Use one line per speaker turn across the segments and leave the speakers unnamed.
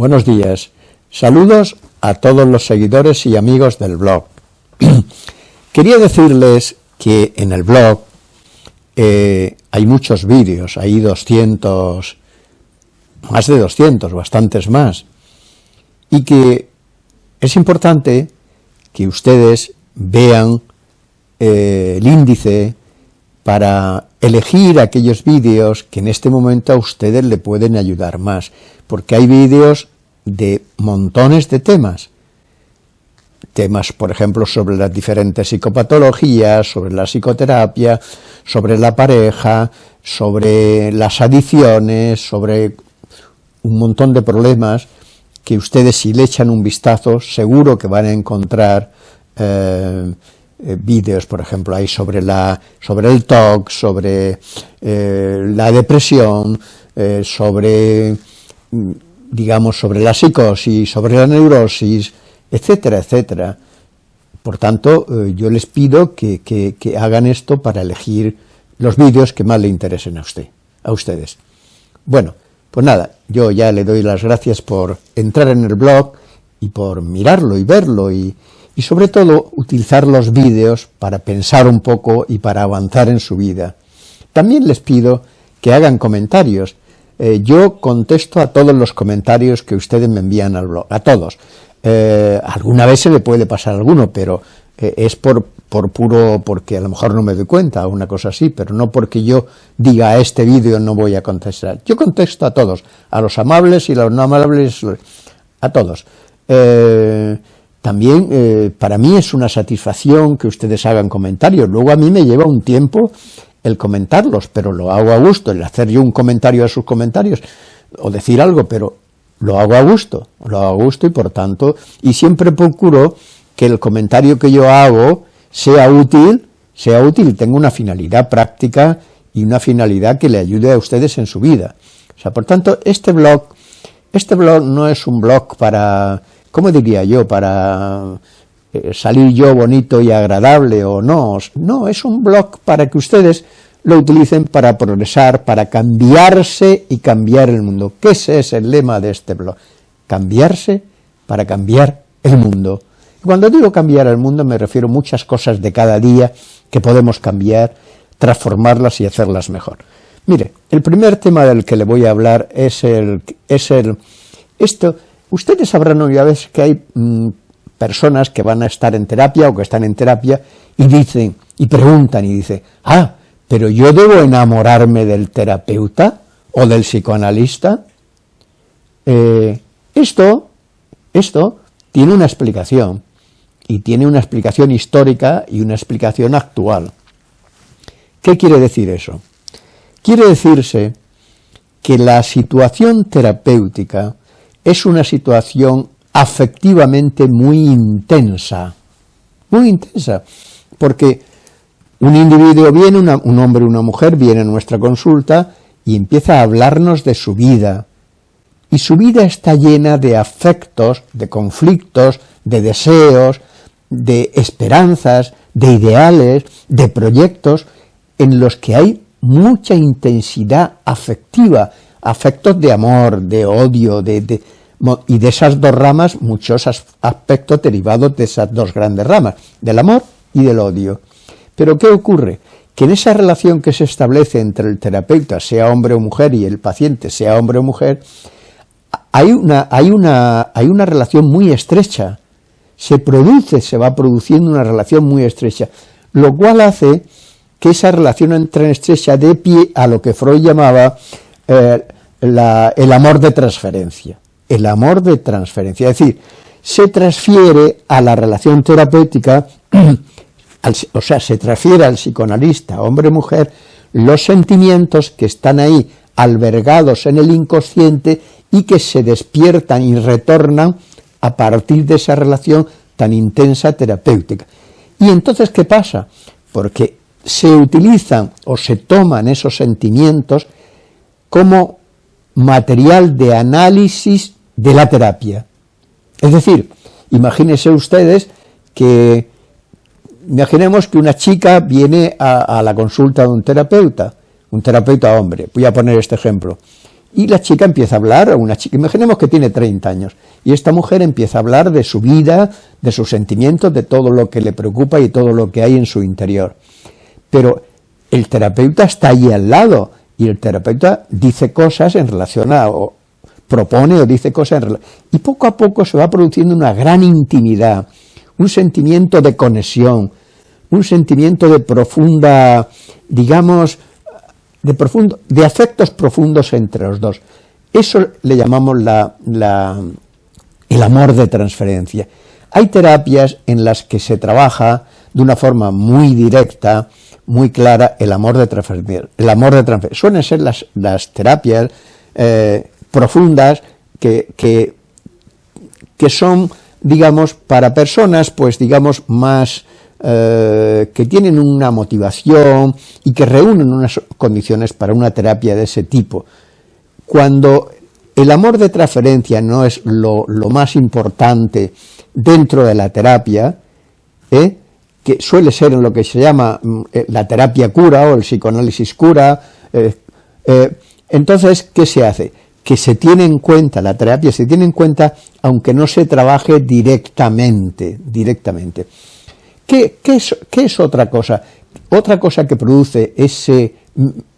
Buenos días. Saludos a todos los seguidores y amigos del blog. Quería decirles que en el blog eh, hay muchos vídeos, hay 200, más de 200, bastantes más, y que es importante que ustedes vean eh, el índice para elegir aquellos vídeos que en este momento a ustedes le pueden ayudar más, porque hay vídeos de montones de temas, temas, por ejemplo, sobre las diferentes psicopatologías, sobre la psicoterapia, sobre la pareja, sobre las adicciones, sobre un montón de problemas que ustedes si le echan un vistazo seguro que van a encontrar eh, eh, vídeos, por ejemplo, hay sobre, la, sobre el TOC, sobre eh, la depresión, sobre, mm, digamos, sobre la psicosis, sobre la neurosis, etcétera, etcétera. Por tanto, yo les pido que, que hagan esto para elegir los vídeos que más le interesen a usted, a ustedes. Bueno, pues nada, yo ya le doy las gracias por entrar en el blog y por mirarlo y verlo y, y sobre todo utilizar los vídeos para pensar un poco y para avanzar en su vida. También les pido que hagan comentarios. Eh, yo contesto a todos los comentarios que ustedes me envían al blog, a todos. Eh, alguna vez se le puede pasar alguno, pero eh, es por, por puro, porque a lo mejor no me doy cuenta, una cosa así, pero no porque yo diga a este vídeo no voy a contestar. Yo contesto a todos, a los amables y a los no amables, a todos. También para mí es una satisfacción que ustedes hagan comentarios, luego a mí me lleva un tiempo el comentarlos, pero lo hago a gusto, el hacer yo un comentario a sus comentarios, o decir algo, pero lo hago a gusto, lo hago a gusto y por tanto, y siempre procuro que el comentario que yo hago sea útil, sea útil, tenga una finalidad práctica y una finalidad que le ayude a ustedes en su vida. O sea, por tanto, este blog, este blog no es un blog para, ¿cómo diría yo?, para eh, salir yo bonito y agradable o no, no, es un blog para que ustedes lo utilicen para progresar, para cambiarse y cambiar el mundo. ¿Qué es el lema de este blog? Cambiarse para cambiar el mundo. Cuando digo cambiar el mundo me refiero a muchas cosas de cada día que podemos cambiar, transformarlas y hacerlas mejor. Mire, el primer tema del que le voy a hablar es el... Es el esto, ustedes sabrán ya veces que hay mm, personas que van a estar en terapia o que están en terapia y dicen, y preguntan y dicen, ah, pero yo debo enamorarme del terapeuta o del psicoanalista. Eh, esto, esto tiene una explicación y tiene una explicación histórica y una explicación actual. ¿Qué quiere decir eso? Quiere decirse que la situación terapéutica es una situación afectivamente muy intensa, muy intensa, porque un individuo viene, un hombre o una mujer viene a nuestra consulta y empieza a hablarnos de su vida, y su vida está llena de afectos, de conflictos, de deseos, de esperanzas, de ideales, de proyectos, en los que hay mucha intensidad afectiva, afectos de amor, de odio, de, y de esas dos ramas muchos aspectos derivados de esas dos grandes ramas, del amor y del odio. Pero ¿qué ocurre? Que en esa relación que se establece entre el terapeuta, sea hombre o mujer, y el paciente, sea hombre o mujer, hay una, hay una, hay una relación muy estrecha, se produce, se va produciendo una relación muy estrecha, lo cual hace que esa relación entre estrecha de pie a lo que Freud llamaba eh, el amor de transferencia. El amor de transferencia, es decir, se transfiere a la relación terapéutica, o sea, se transfiere al psicoanalista, hombre-mujer, los sentimientos que están ahí albergados en el inconsciente y que se despiertan y retornan a partir de esa relación tan intensa terapéutica. ¿Y entonces qué pasa? Porque se utilizan o se toman esos sentimientos como material de análisis de la terapia. Es decir, imagínense ustedes que, imaginemos que una chica viene a, la consulta de un terapeuta, un terapeuta hombre, voy a poner este ejemplo, Y la chica empieza a hablar, una chica, imaginemos que tiene 30 años, y esta mujer empieza a hablar de su vida, de sus sentimientos, de todo lo que le preocupa y todo lo que hay en su interior. Pero el terapeuta está allí al lado, y el terapeuta dice cosas en relación a, propone o dice cosas en y poco a poco se va produciendo una gran intimidad, un sentimiento de conexión, un sentimiento de profunda, digamos, de, profundo, de afectos profundos entre los dos. Eso le llamamos la, el amor de transferencia. Hay terapias en las que se trabaja de una forma muy directa, muy clara, el amor de transferencia. El amor de transferencia. Suelen ser las, las terapias eh, profundas que, que, que, son, digamos, para personas, pues, digamos, más eh, que tienen una motivación y que reúnen unas condiciones para una terapia de ese tipo. Cuando el amor de transferencia no es lo, más importante dentro de la terapia, ¿eh? que suele ser en lo que se llama mm, eh, la terapia cura o el psicoanálisis cura, entonces, ¿qué se hace? Que se tiene en cuenta, la terapia se tiene en cuenta aunque no se trabaje directamente, directamente. ¿Qué, es, otra cosa? Otra cosa que produce ese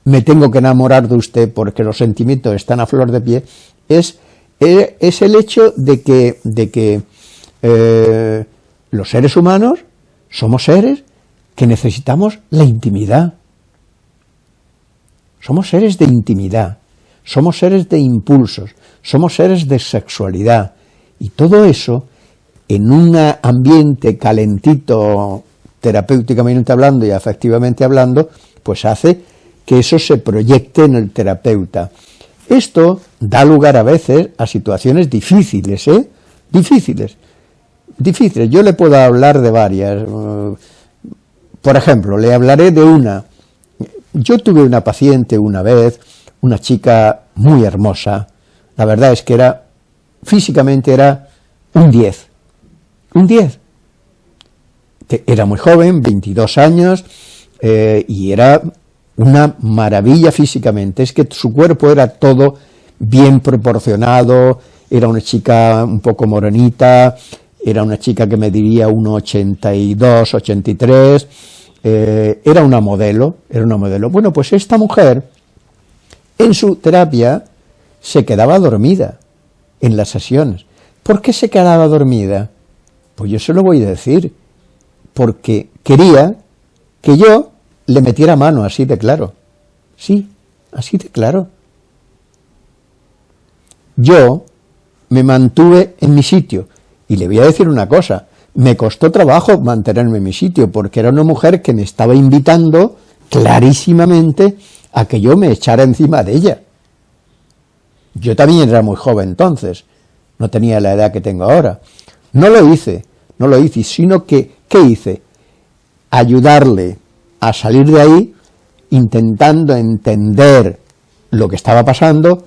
me tengo que enamorar de usted porque los sentimientos están a flor de pie, es, e, es el hecho de que, de que eh, los seres humanos somos seres que necesitamos la intimidad. Somos seres de intimidad, somos seres de impulsos, somos seres de sexualidad, y todo eso en un ambiente calentito, terapéuticamente hablando y afectivamente hablando, pues hace que eso se proyecte en el terapeuta. Esto da lugar a veces a situaciones difíciles, ¿eh? Difíciles. Difíciles. Yo le puedo hablar de varias. Por ejemplo, le hablaré de una. Yo tuve una paciente una vez, una chica muy hermosa. La verdad es que era, físicamente era un 10 un 10. Era muy joven, 22 años, eh, y era una maravilla físicamente, es que su cuerpo era todo bien proporcionado, era una chica un poco morenita, era una chica que mediría 1,82, 83, eh, era una modelo, era una modelo. Bueno, pues esta mujer, en su terapia, se quedaba dormida en las sesiones. ¿Por qué se quedaba dormida? Pues yo se lo voy a decir, porque quería que yo le metiera mano así de claro. Sí, así de claro. Yo me mantuve en mi sitio, y le voy a decir una cosa, me costó trabajo mantenerme en mi sitio, porque era una mujer que me estaba invitando clarísimamente a que yo me echara encima de ella. Yo también era muy joven entonces, no tenía la edad que tengo ahora. No lo hice, no lo hice, sino que, ¿qué hice? Ayudarle a salir de ahí intentando entender lo que estaba pasando,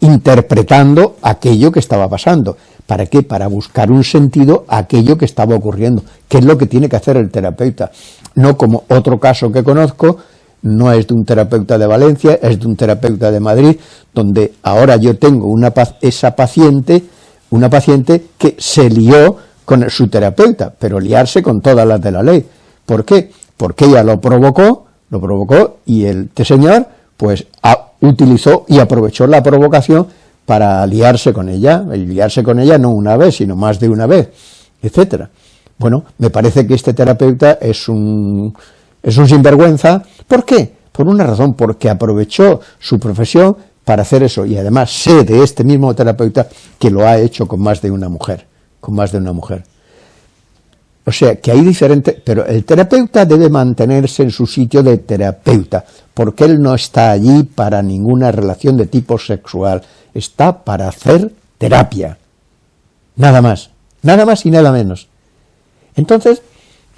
interpretando aquello que estaba pasando. ¿Para qué? Para buscar un sentido a aquello que estaba ocurriendo, que es lo que tiene que hacer el terapeuta. No como otro caso que conozco, no es de un terapeuta de Valencia, es de un terapeuta de Madrid, donde ahora yo tengo una, esa paciente una paciente que se lió con su terapeuta, pero liarse con todas las de la ley. ¿Por qué? Porque ella lo provocó, lo provocó, y el este señor, pues, utilizó y aprovechó la provocación para liarse con ella, y liarse con ella no una vez, sino más de una vez, etcétera. Bueno, me parece que este terapeuta es un, es un sinvergüenza. ¿Por qué? Por una razón, porque aprovechó su profesión para hacer eso, y además sé de este mismo terapeuta que lo ha hecho con más de una mujer, con más de una mujer. O sea, que hay diferentes, pero el terapeuta debe mantenerse en su sitio de terapeuta, porque él no está allí para ninguna relación de tipo sexual, está para hacer terapia, nada más, nada más y nada menos. Entonces,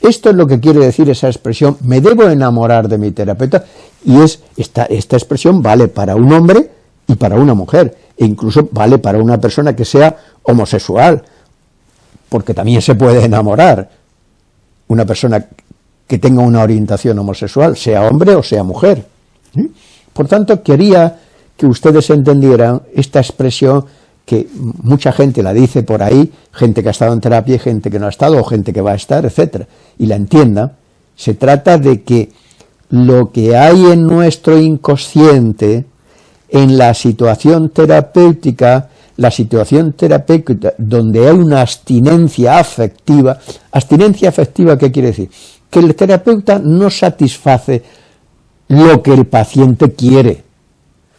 esto es lo que quiere decir esa expresión, me debo enamorar de mi terapeuta, y es esta, esta expresión vale para un hombre y para una mujer, e incluso vale para una persona que sea homosexual, porque también se puede enamorar una persona que tenga una orientación homosexual, sea hombre o sea mujer. Por tanto, quería que ustedes entendieran esta expresión que mucha gente la dice por ahí, gente que ha estado en terapia, gente que no ha estado, o gente que va a estar, etcétera, y la entienda, se trata de que lo que hay en nuestro inconsciente, en la situación terapéutica, la situación terapéutica donde hay una abstinencia afectiva, abstinencia afectiva, ¿qué quiere decir? Que el terapeuta no satisface lo que el paciente quiere.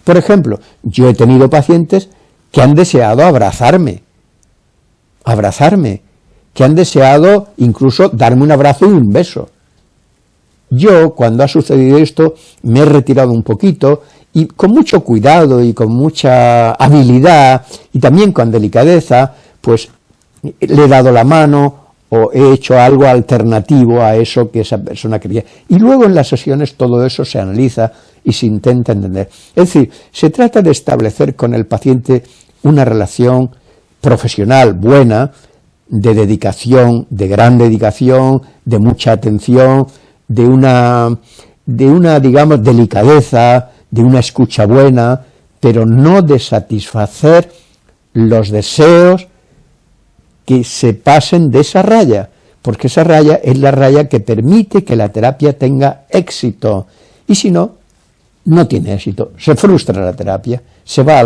Por ejemplo, yo he tenido pacientes que han deseado abrazarme, abrazarme, que han deseado incluso darme un abrazo y un beso. Yo, cuando ha sucedido esto, me he retirado un poquito y con mucho cuidado y con mucha habilidad y también con delicadeza, pues le he dado la mano o he hecho algo alternativo a eso que esa persona quería. Y luego en las sesiones todo eso se analiza y se intenta entender. Es decir, se trata de establecer con el paciente una relación profesional buena, de dedicación, de gran dedicación, de mucha atención, de una, de una digamos, delicadeza, de una escucha buena, pero no de satisfacer los deseos que se pasen de esa raya, porque esa raya es la raya que permite que la terapia tenga éxito, y si no, no tiene éxito, se frustra la terapia, se va,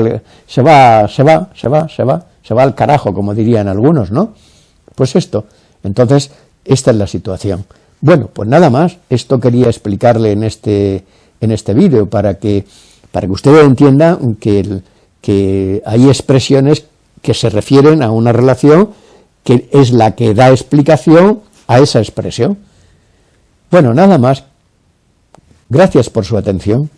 se va, se va, se va, se va, se va al carajo, como dirían algunos, ¿no? Pues esto, entonces, esta es la situación. Bueno, pues nada más, esto quería explicarle en este, en este vídeo, para que, para que ustedes entiendan que, que hay expresiones que se refieren a una relación que es la que da explicación a esa expresión. Bueno, nada más. Gracias por su atención.